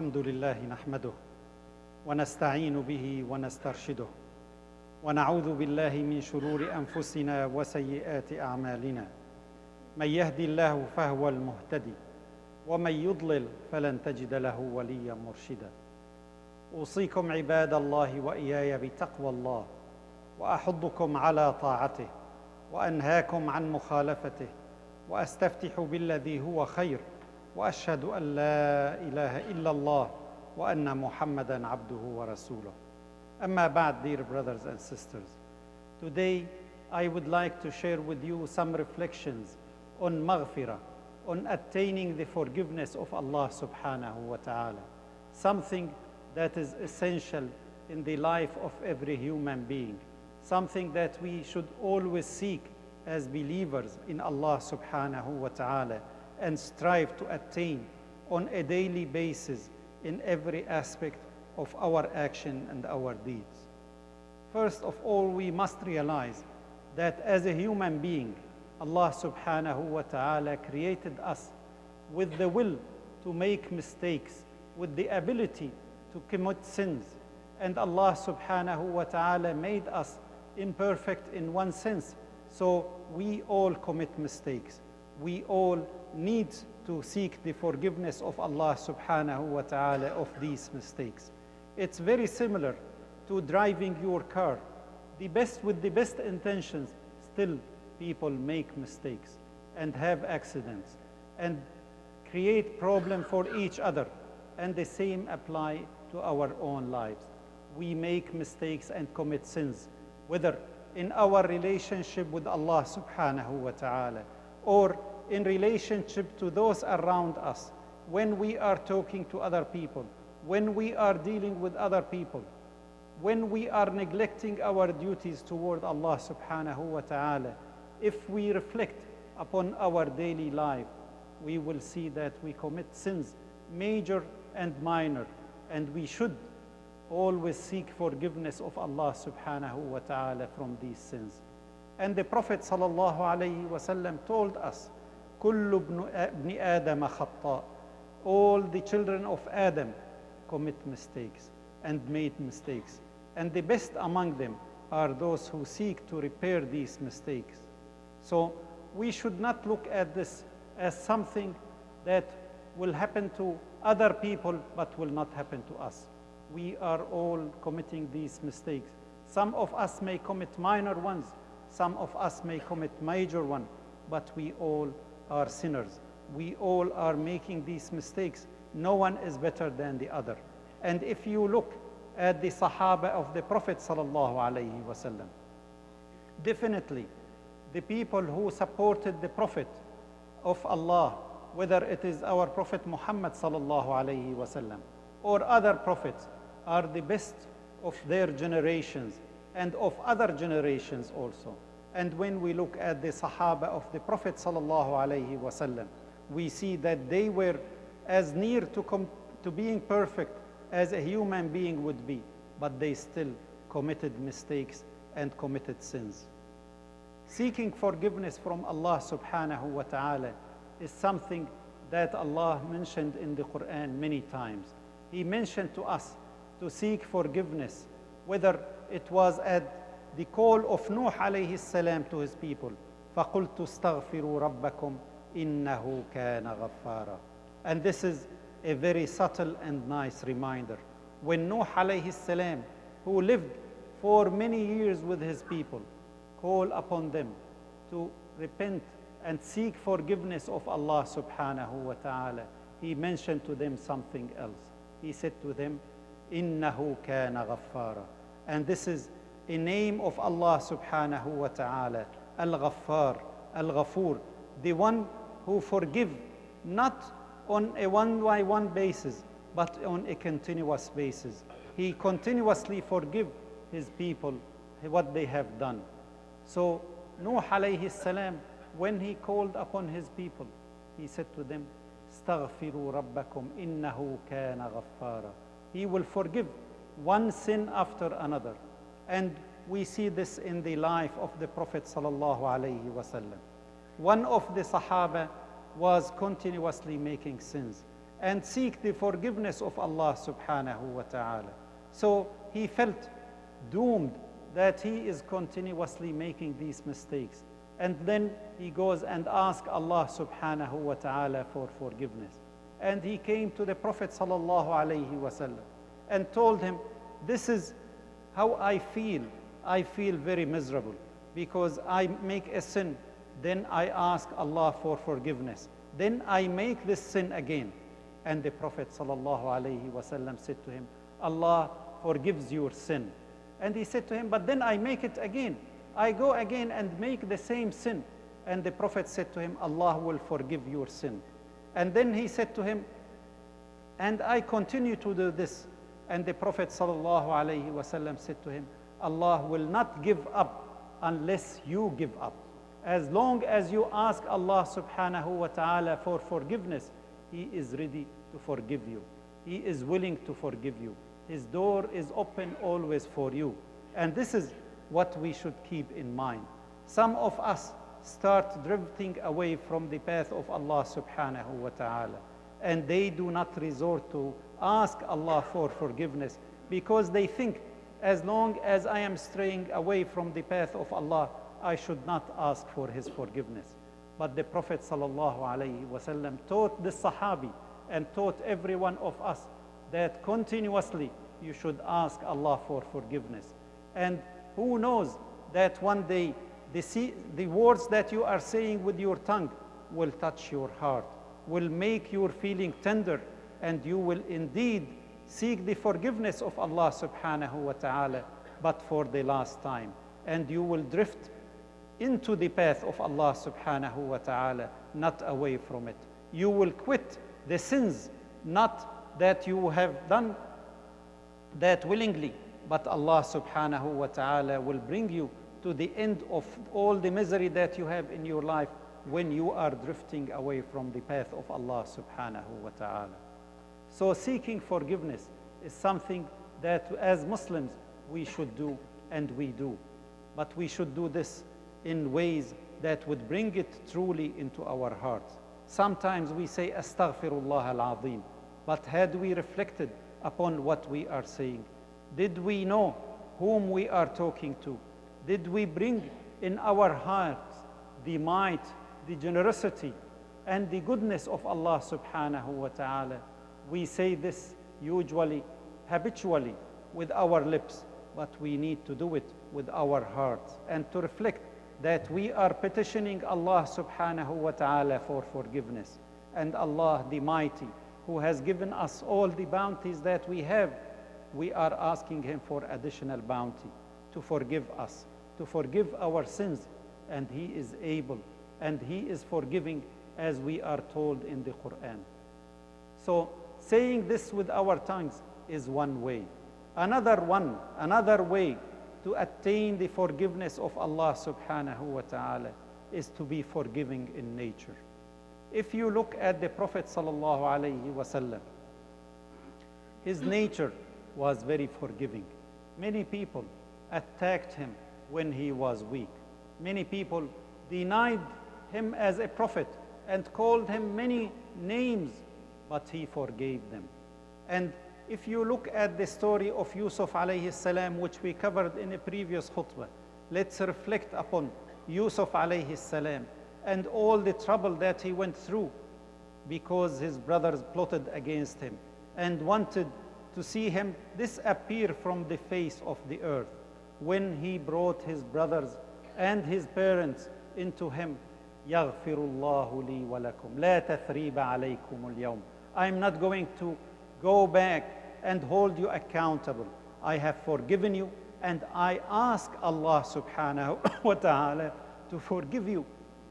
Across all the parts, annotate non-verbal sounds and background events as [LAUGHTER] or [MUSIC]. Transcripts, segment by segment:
الحمد لله نحمده ونستعين به ونسترشده ونعوذ بالله من شرور أنفسنا وسيئات أعمالنا. من يهدي الله فهو المهتدي ومن يضلل فلن تجد له وليا مرشدا. أوصيكم عباد الله وإياي بتقوى الله وأحضكم على طاعته وأنهاكم عن مخالفته وأستفتح بالذي هو خير. واشهد ان لا اله الا الله وان محمدا عبده ورسوله اما بعد dear brothers and sisters today i would like to share with you some reflections on maghfirah on attaining the forgiveness of allah subhanahu wa ta'ala something that is essential in the life of every human being something that we should always seek as believers in allah subhanahu wa ta'ala and strive to attain on a daily basis in every aspect of our action and our deeds. First of all, we must realize that as a human being, Allah subhanahu wa ta'ala created us with the will to make mistakes, with the ability to commit sins. And Allah subhanahu wa ta'ala made us imperfect in one sense. So we all commit mistakes. We all need to seek the forgiveness of Allah subhanahu wa ta'ala of these mistakes. It's very similar to driving your car. The best with the best intentions, still people make mistakes and have accidents and create problem for each other. And the same apply to our own lives. We make mistakes and commit sins, whether in our relationship with Allah subhanahu wa ta'ala or in relationship to those around us, when we are talking to other people, when we are dealing with other people, when we are neglecting our duties toward Allah subhanahu wa ta'ala, if we reflect upon our daily life, we will see that we commit sins, major and minor, and we should always seek forgiveness of Allah subhanahu wa ta'ala from these sins. And the Prophet sallallahu alayhi wasallam told us, كل ابن آدم خطاء. All the children of Adam commit mistakes and made mistakes. And the best among them are those who seek to repair these mistakes. So we should not look at this as something that will happen to other people but will not happen to us. We are all committing these mistakes. Some of us may commit minor ones, some of us may commit major one, but we all are sinners. We all are making these mistakes. No one is better than the other. And if you look at the Sahaba of the Prophet sallallahu alaihi wasallam, definitely the people who supported the Prophet of Allah, whether it is our Prophet Muhammad sallallahu alaihi wasallam or other prophets, are the best of their generations and of other generations also. And when we look at the Sahaba of the Prophet sallallahu we see that they were as near to, to being perfect as a human being would be, but they still committed mistakes and committed sins. Seeking forgiveness from Allah subhanahu wa ta'ala is something that Allah mentioned in the Quran many times. He mentioned to us to seek forgiveness, whether it was at the call of Nuh alayhi salam to his people. فَقُلْتُ اسْتَغْفِرُوا رَبَّكُمْ إِنَّهُ كَانَ غَفَّارًا And this is a very subtle and nice reminder. When Nuh alayhi salam, who lived for many years with his people, call upon them to repent and seek forgiveness of Allah subhanahu wa ta'ala, he mentioned to them something else. He said to them, إِنَّهُ كَانَ غَفَّارًا And this is a name of Allah subhanahu wa ta'ala, Al-Ghaffar, Al-Ghafur, the one who forgive not on a one-by-one basis, but on a continuous basis. He continuously forgive his people what they have done. So Nuh alayhi salam, when he called upon his people, he said to them, استغفروا ربكم إنه كان غفارا. He will forgive one sin after another. And we see this in the life of the Prophet sallallahu wasallam. One of the Sahaba was continuously making sins. and seek the forgiveness of Allah subhanahu wa ta'ala. So he felt doomed that he is continuously making these mistakes. And then he goes and asks Allah subhanahu wa ta'ala for forgiveness. And he came to the Prophet sallallahu alayhi and told him, this is how I feel. I feel very miserable because I make a sin. Then I ask Allah for forgiveness. Then I make this sin again. And the Prophet wasallam said to him, Allah forgives your sin. And he said to him, but then I make it again. I go again and make the same sin. And the Prophet said to him, Allah will forgive your sin. And then he said to him, and I continue to do this. And the Prophet said to him, Allah will not give up unless you give up. As long as you ask Allah subhanahu wa ta'ala for forgiveness, He is ready to forgive you. He is willing to forgive you. His door is open always for you. And this is what we should keep in mind. Some of us start drifting away from the path of Allah subhanahu wa ta'ala. And they do not resort to ask Allah for forgiveness because they think as long as I am straying away from the path of Allah, I should not ask for His forgiveness. But the Prophet wasallam taught the Sahabi and taught every one of us that continuously you should ask Allah for forgiveness. And who knows that one day the, the words that you are saying with your tongue will touch your heart, will make your feeling tender, and you will indeed seek the forgiveness of Allah subhanahu wa ta'ala, but for the last time. And you will drift into the path of Allah subhanahu wa ta'ala, not away from it. You will quit the sins, not that you have done that willingly, but Allah subhanahu wa ta'ala will bring you to the end of all the misery that you have in your life when you are drifting away from the path of Allah subhanahu wa ta'ala. So seeking forgiveness is something that as Muslims we should do and we do. But we should do this in ways that would bring it truly into our hearts. Sometimes we say astaghfirullah al-azim, but had we reflected upon what we are saying, did we know whom we are talking to? Did we bring in our hearts the might, the generosity, and the goodness of Allah subhanahu wa ta'ala? We say this usually, habitually, with our lips, but we need to do it with our hearts and to reflect that we are petitioning Allah subhanahu wa ta'ala for forgiveness. And Allah the Mighty, who has given us all the bounties that we have, we are asking Him for additional bounty to forgive us, to forgive our sins. And He is able and He is forgiving as we are told in the Quran. So saying this with our tongues is one way. Another one, another way to attain the forgiveness of Allah subhanahu wa ta'ala is to be forgiving in nature. If you look at the Prophet sallallahu alayhi wasallam, his nature was very forgiving. Many people attacked him when he was weak. Many people denied him as a prophet and called him many names, but he forgave them. And if you look at the story of Yusuf alayhi salam, which we covered in a previous khutbah, let's reflect upon Yusuf alayhi salam and all the trouble that he went through because his brothers plotted against him and wanted to see him disappear from the face of the earth. When he brought his brothers and his parents into him, يغفر الله لي ولكم لا تثريب عليكم اليوم. I'm not going to go back and hold you accountable. I have forgiven you and I ask Allah subhanahu wa ta'ala to forgive you.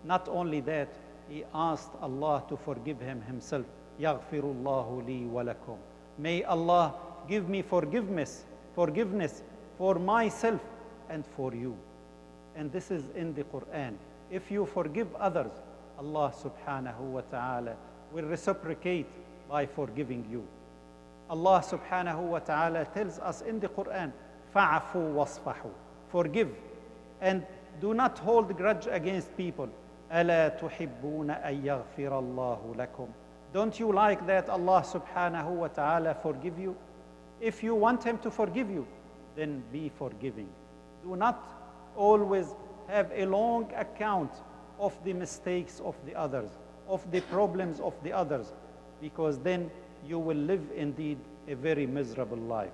Not only that, he asked Allah to forgive him himself. يغفر الله لي ولكم. May Allah give me forgiveness, forgiveness for myself and for you. And this is in the Quran. If you forgive others, Allah subhanahu wa ta'ala will reciprocate by forgiving you. Allah subhanahu wa ta'ala tells us in the Quran, فَعْفُوا وَاصْفَحُوا Forgive and do not hold grudge against people. أَلَا تُحِبُّونَ أَن يَغْفِرَ اللَّهُ لَكُمْ Don't you like that Allah subhanahu wa ta'ala forgive you? If you want Him to forgive you, then be forgiving. Do not always have a long account of the mistakes of the others, of the problems of the others, because then you will live indeed a very miserable life.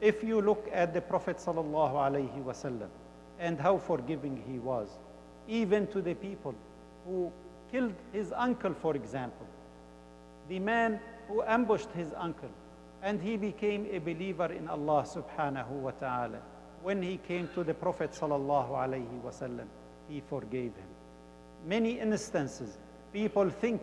If you look at the Prophet sallallahu and how forgiving he was, even to the people who killed his uncle, for example, the man who ambushed his uncle, and he became a believer in Allah subhanahu wa ta'ala. When he came to the Prophet sallallahu he forgave him. Many instances, people think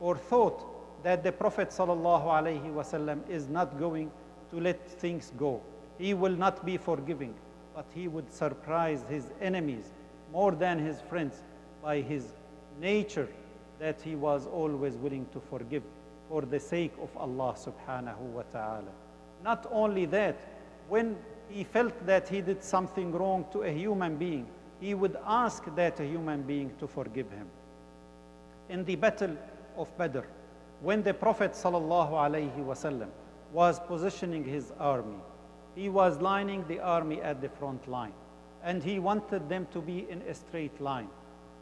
or thought that the Prophet sallallahu is not going to let things go. He will not be forgiving, but he would surprise his enemies more than his friends by his nature that he was always willing to forgive for the sake of Allah subhanahu wa ta'ala. Not only that, when he felt that he did something wrong to a human being, he would ask that human being to forgive him. In the battle of Badr, when the Prophet wasallam was positioning his army, he was lining the army at the front line, and he wanted them to be in a straight line.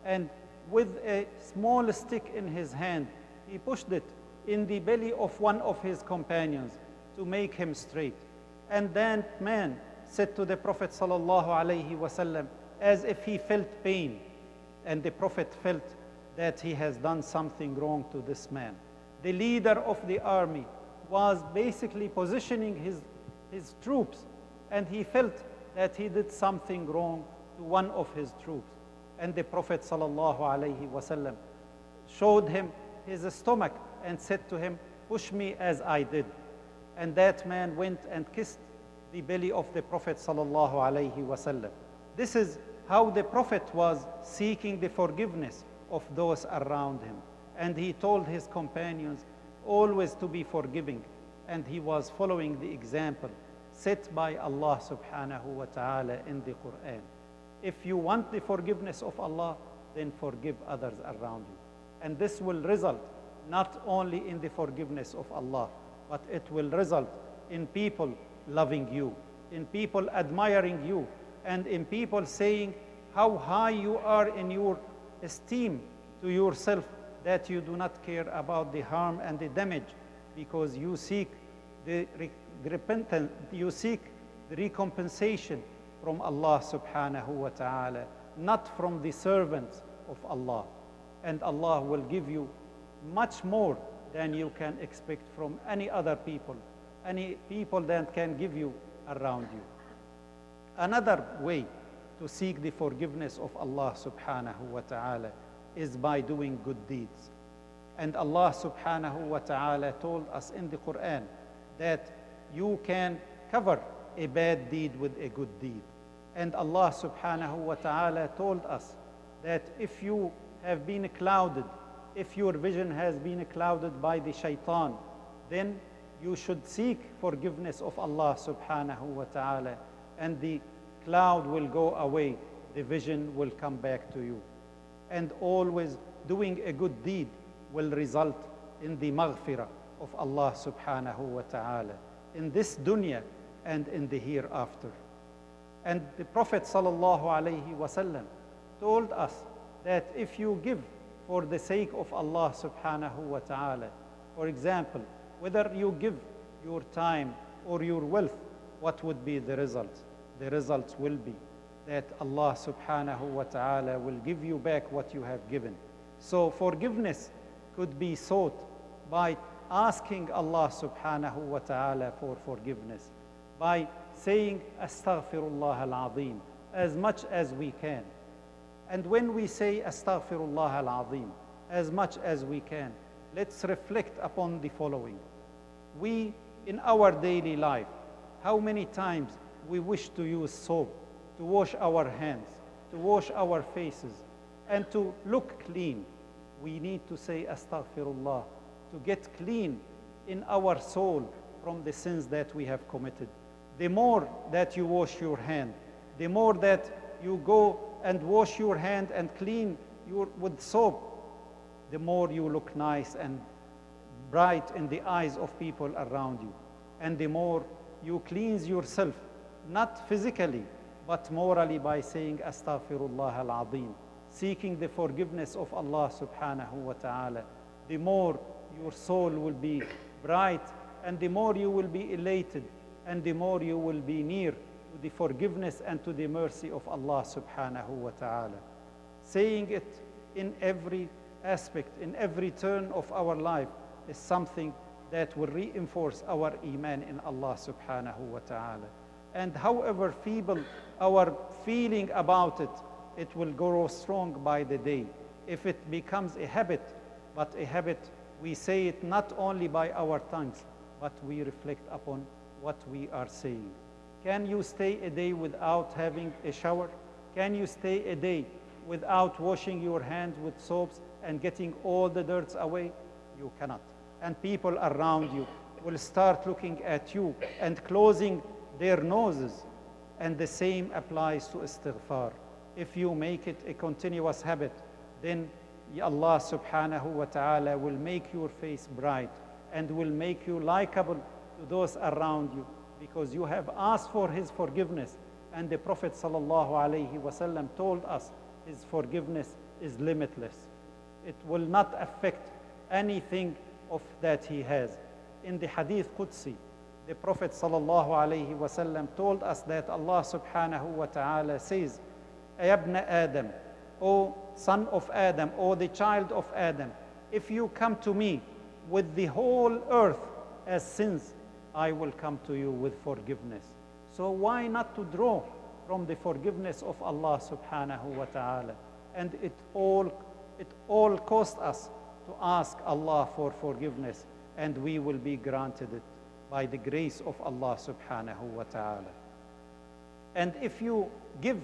And with a small stick in his hand, he pushed it in the belly of one of his companions to make him straight. And that man said to the Prophet sallallahu alaihi wasallam as if he felt pain, and the Prophet felt that he has done something wrong to this man. The leader of the army was basically positioning his, his troops, and he felt that he did something wrong to one of his troops. And the Prophet sallallahu alaihi wasallam showed him his stomach and said to him, Push me as I did. And that man went and kissed the belly of the Prophet sallallahu alaihi wasallam. This is how the Prophet was seeking the forgiveness of those around him. And he told his companions always to be forgiving. And he was following the example set by Allah subhanahu wa ta'ala in the Quran. If you want the forgiveness of Allah, then forgive others around you. And this will result not only in the forgiveness of Allah, but it will result in people loving you, in people admiring you, and in people saying how high you are in your esteem to yourself that you do not care about the harm and the damage because you seek the repentance, you seek the recompensation from Allah subhanahu wa ta'ala, not from the servants of Allah. And Allah will give you much more than you can expect from any other people, any people that can give you around you. Another way to seek the forgiveness of Allah subhanahu wa ta'ala is by doing good deeds. And Allah subhanahu wa ta'ala told us in the Quran that you can cover a bad deed with a good deed. And Allah subhanahu wa ta'ala told us that if you have been clouded if your vision has been clouded by the shaitan, then you should seek forgiveness of Allah subhanahu wa ta'ala and the cloud will go away, the vision will come back to you. And always doing a good deed will result in the maghfirah of Allah subhanahu wa ta'ala in this dunya and in the hereafter. And the Prophet sallallahu alayhi wasallam told us that if you give for the sake of Allah subhanahu wa ta'ala. For example, whether you give your time or your wealth, what would be the result? The results will be that Allah subhanahu wa ta'ala will give you back what you have given. So forgiveness could be sought by asking Allah subhanahu wa ta'ala for forgiveness, by saying astaghfirullah al-azim as much as we can. And when we say Astaghfirullah al Azim, as much as we can, let's reflect upon the following. We, in our daily life, how many times we wish to use soap to wash our hands, to wash our faces, and to look clean. We need to say Astaghfirullah to get clean in our soul from the sins that we have committed. The more that you wash your hand, the more that you go and wash your hand and clean your, with soap, the more you look nice and bright in the eyes of people around you. And the more you cleanse yourself, not physically, but morally by saying Astaghfirullah al seeking the forgiveness of Allah subhanahu wa ta'ala, the more your soul will be bright and the more you will be elated and the more you will be near the forgiveness and to the mercy of Allah subhanahu wa ta'ala. Saying it in every aspect, in every turn of our life is something that will reinforce our iman in Allah subhanahu wa ta'ala. And however feeble our feeling about it, it will grow strong by the day. If it becomes a habit, but a habit, we say it not only by our tongues, but we reflect upon what we are saying. Can you stay a day without having a shower? Can you stay a day without washing your hands with soaps and getting all the dirt away? You cannot. And people around you will start looking at you and closing their noses. And the same applies to istighfar. If you make it a continuous habit, then Allah subhanahu wa ta'ala will make your face bright and will make you likable to those around you because you have asked for his forgiveness. And the prophet wasallam told us his forgiveness is limitless. It will not affect anything of that he has. In the hadith qudsi the prophet wasallam told us that allah subhanahu wa ta'ala says ayabna adam o son of adam o the child of adam if you come to me with the whole earth as sins I will come to you with forgiveness. So why not to draw from the forgiveness of Allah subhanahu wa ta'ala? And it all, it all cost us to ask Allah for forgiveness and we will be granted it by the grace of Allah subhanahu wa ta'ala. And if you give,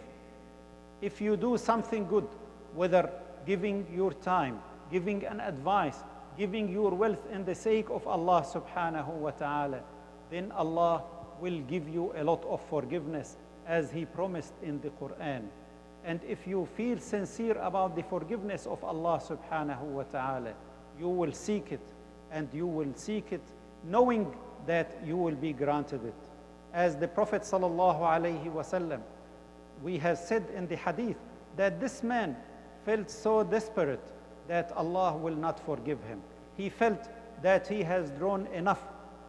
if you do something good, whether giving your time, giving an advice, giving your wealth in the sake of Allah subhanahu wa ta'ala, then Allah will give you a lot of forgiveness as He promised in the Quran. And if you feel sincere about the forgiveness of Allah subhanahu wa ta'ala, you will seek it and you will seek it knowing that you will be granted it. As the Prophet sallallahu alayhi wasallam, we have said in the hadith that this man felt so desperate that Allah will not forgive him. He felt that he has drawn enough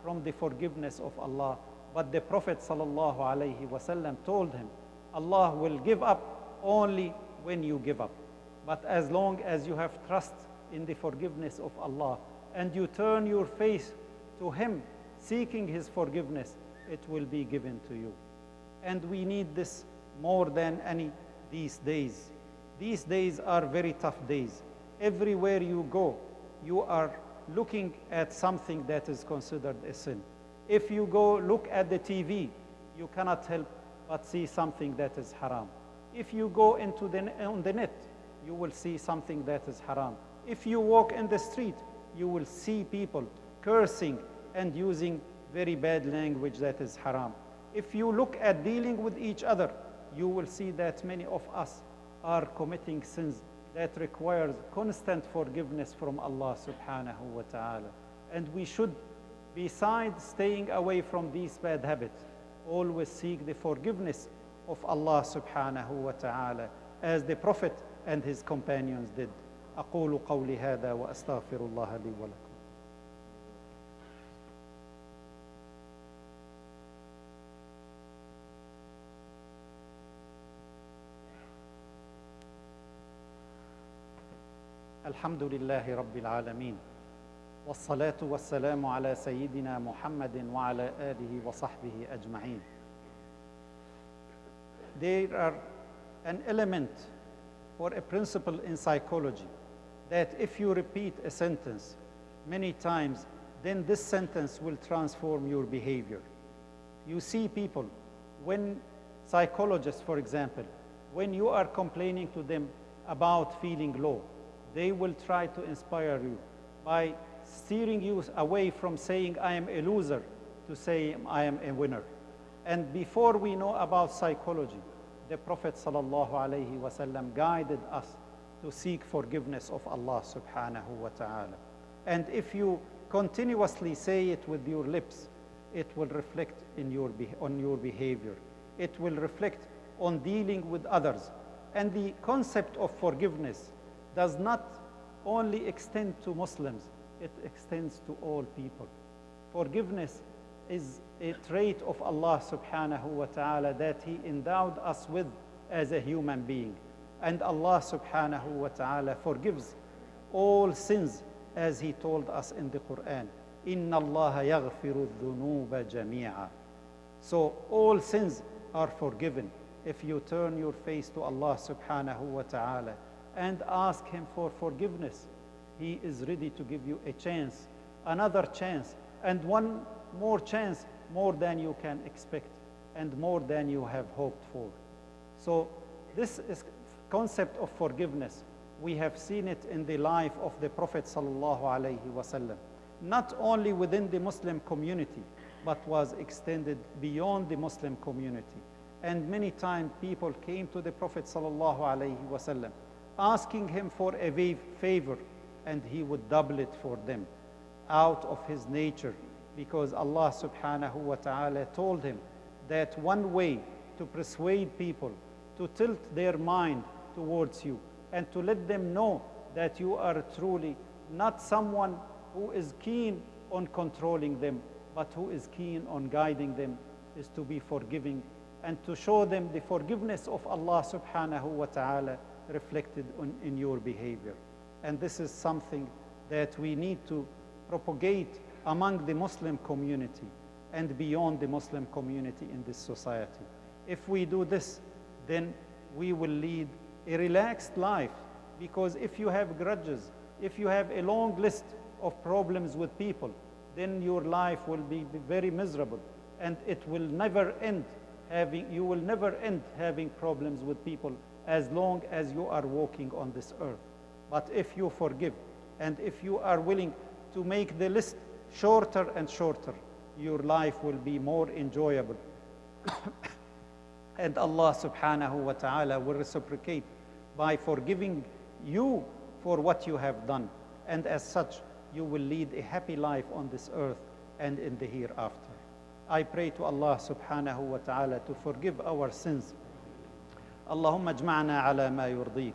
from the forgiveness of Allah. But the Prophet ﷺ told him, Allah will give up only when you give up. But as long as you have trust in the forgiveness of Allah and you turn your face to Him, seeking His forgiveness, it will be given to you. And we need this more than any these days. These days are very tough days. Everywhere you go, you are looking at something that is considered a sin. If you go look at the TV, you cannot help but see something that is haram. If you go into the, on the net, you will see something that is haram. If you walk in the street, you will see people cursing and using very bad language that is haram. If you look at dealing with each other, you will see that many of us are committing sins that requires constant forgiveness from Allah subhanahu wa ta'ala. And we should, besides staying away from these bad habits, always seek the forgiveness of Allah subhanahu wa ta'ala as the Prophet and his companions did. أقول قولي هذا وأستغفر الله لي ولكم الحمد لله رب العالمين والصلاة والسلام على سيدنا محمد وعلى آله وصحبه أجمعين There are an element or a principle in psychology that if you repeat a sentence many times, then this sentence will transform your behavior. You see people, when psychologists, for example, when you are complaining to them about feeling low, they will try to inspire you by steering you away from saying, I am a loser, to say, I am a winner. And before we know about psychology, the Prophet ﷺ guided us to seek forgiveness of Allah subhanahu wa ta'ala. And if you continuously say it with your lips, it will reflect in your on your behavior. It will reflect on dealing with others. And the concept of forgiveness does not only extend to Muslims, it extends to all people. Forgiveness is a trait of Allah subhanahu wa ta'ala that He endowed us with as a human being. And Allah subhanahu wa ta'ala forgives all sins as He told us in the Quran. Inna Allah yaghfiru dhunuba jami'a. So all sins are forgiven if you turn your face to Allah subhanahu wa ta'ala and ask Him for forgiveness. He is ready to give you a chance, another chance, and one more chance, more than you can expect and more than you have hoped for. So this is concept of forgiveness. We have seen it in the life of the Prophet sallallahu alaihi wasallam, not only within the Muslim community, but was extended beyond the Muslim community. And many times people came to the Prophet sallallahu alaihi wasallam, asking him for a favor, and he would double it for them out of his nature, because Allah subhanahu wa ta'ala told him that one way to persuade people to tilt their mind towards you and to let them know that you are truly not someone who is keen on controlling them, but who is keen on guiding them, is to be forgiving and to show them the forgiveness of Allah subhanahu wa ta'ala reflected on, in your behavior. And this is something that we need to propagate among the Muslim community and beyond the Muslim community in this society. If we do this, then we will lead a relaxed life because if you have grudges, if you have a long list of problems with people, then your life will be very miserable and it will never end having, you will never end having problems with people as long as you are walking on this earth. But if you forgive and if you are willing to make the list shorter and shorter, your life will be more enjoyable. [COUGHS] and Allah subhanahu wa ta'ala will reciprocate by forgiving you for what you have done. And as such, you will lead a happy life on this earth and in the hereafter. I pray to Allah subhanahu wa ta'ala to forgive our sins. اللهم اجمعنا على ما يرضيك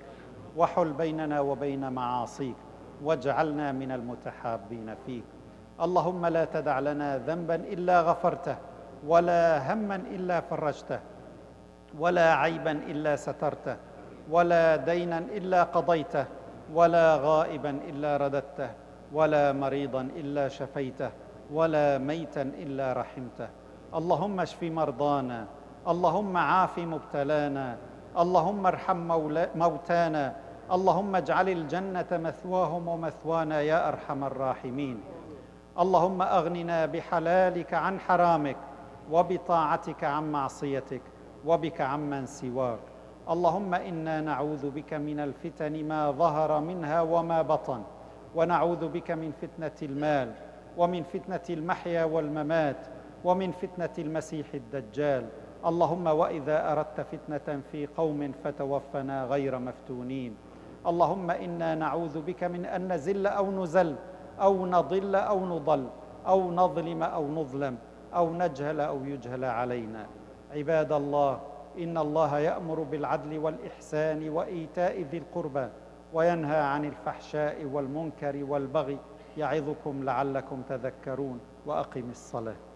وحل بيننا وبين معاصيك واجعلنا من المتحابين فيك. اللهم لا تدع لنا ذنبا إلا غفرته ولا هما إلا فرجته ولا عيبا إلا سترته ولا دينا إلا قضيته ولا غائبا إلا رددته ولا مريضا إلا شفيته ولا ميتا إلا رحمته. اللهم اشف مرضانا اللهم عاف مبتلانا اللهم ارحم موتانا. اللهم اجعل الجنة مثواهم ومثوانا يا أرحم الراحمين. اللهم أغننا بحلالك عن حرامك وبطاعتك عن معصيتك وبك عمن سواك. اللهم إنا نعوذ بك من الفتن ما ظهر منها وما بطن. ونعوذ بك من فتنة المال ومن فتنة المحيا والممات ومن فتنة المسيح الدجال. اللهم وإذا أردت فتنة في قوم فتوفنا غير مفتونين. اللهم إنا نعوذ بك من أن نزل أو نزل أو نضل أو نضل أو نظلم أو نظلم أو نجهل أو يجهل علينا. عباد الله إن الله يأمر بالعدل والإحسان وإيتاء ذي القربى وينهى عن الفحشاء والمنكر والبغي يعظكم لعلكم تذكرون وأقم الصلاة.